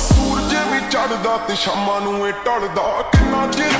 ਸੂਰਜ ਵੀ ਚੜਦਾ ਤੇ ਸ਼ਾਮਾਂ ਨੂੰ ਏ ਟਲਦਾ। ਕਿੰਨਾ ਚਿਰ